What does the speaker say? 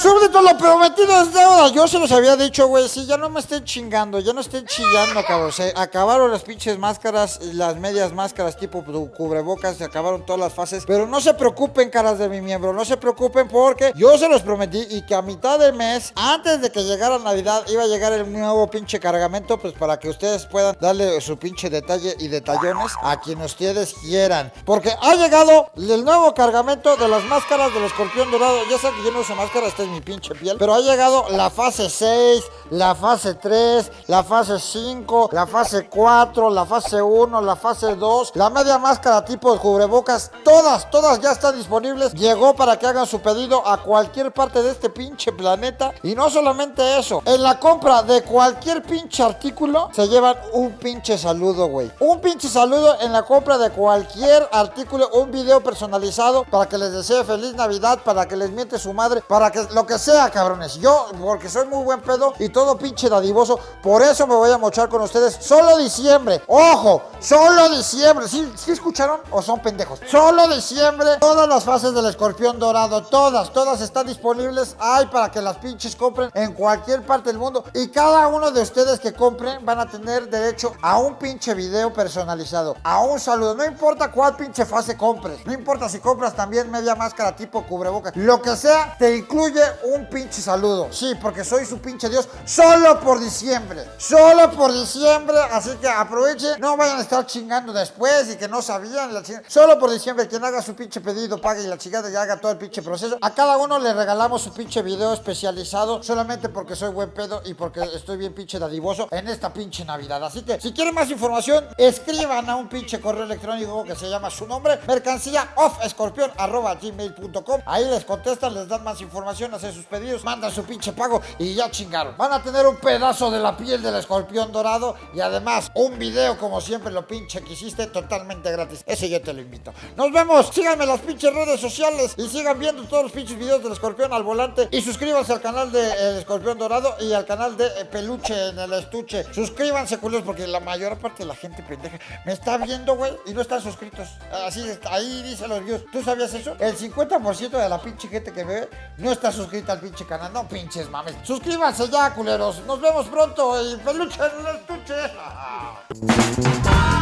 Cuando lo prometido es deuda, yo se los había dicho, güey, sí, ya no me estén chingando, ya no estén chillando, cabrón. Se acabaron las pinches máscaras, las medias máscaras tipo cubrebocas, se acabaron todas las fases. Pero no se preocupen, caras de mi miembro, no se preocupen porque yo se los prometí y que a mitad de mes, antes de que llegara Navidad, iba a llegar el nuevo pinche cargamento, pues para que ustedes puedan darle su pinche detalle y detallones a quien ustedes quieran. Porque ha llegado el nuevo cargamento de las máscaras del escorpión dorado. Ya saben que yo no uso máscara, esta es mi pinche piel. Pero ha llegado la fase 6, la fase 3, la fase 5, la fase 4, la fase 1, la fase 2, la media máscara tipo cubrebocas. Todas, todas ya están disponibles. Llegó para que hagan su pedido a cualquier parte de este pinche planeta. Y no solamente eso, en la compra de cualquier pinche artículo se llevan un pinche saludo, güey. Un pinche saludo en la compra de cualquier artículo, un video personalizado para que les desee feliz Navidad, para que les miente su madre, para que lo que sea, cabrones. Yo, porque soy muy buen pedo y todo pinche dadivoso, por eso me voy a mochar con ustedes. Solo diciembre, ojo, solo diciembre. ¿Sí, ¿Sí escucharon o son pendejos? Solo diciembre, todas las fases del escorpión dorado, todas, todas están disponibles. Hay para que las pinches compren en cualquier parte del mundo. Y cada uno de ustedes que compren van a tener derecho a un pinche video personalizado, a un saludo. No importa cuál pinche fase compres, no importa si compras también media máscara tipo cubrebocas, lo que sea, te incluye un pinche saludo. Sí, porque soy su pinche Dios solo por diciembre. Solo por diciembre, así que aprovechen, no vayan a estar chingando después y que no sabían. Solo por diciembre, quien haga su pinche pedido, pague y la chingada y haga todo el pinche proceso. A cada uno le regalamos su pinche video especializado solamente porque soy buen pedo y porque estoy bien pinche dadivoso en esta pinche Navidad. Así que si quieren más información, escriban a un pinche correo electrónico que se llama su nombre, mercancía off escorpión arroba gmail.com. Ahí les contestan, les dan más información, hacen sus pedidos, mandan su pinche pago y ya chingaron. Van a tener un pedazo de la piel del escorpión dorado y además un video como siempre lo pinche que hiciste totalmente gratis. Ese yo te lo invito. Nos vemos, síganme en las pinches redes sociales y sigan viendo todos los pinches videos del escorpión al volante y suscríbanse al canal de El Escorpión Dorado y al canal de Peluche en el estuche. Suscríbanse, culos, porque la mayor parte de la gente pendeja me está viendo, güey, y no están suscritos. Así ahí dice los videos. ¿Tú sabías eso? El 50% de la pinche gente que ve no está suscrita al pinche canal. No pinches mames. Suscríbanse ya, culeros. Nos vemos pronto y peluche en el estuche.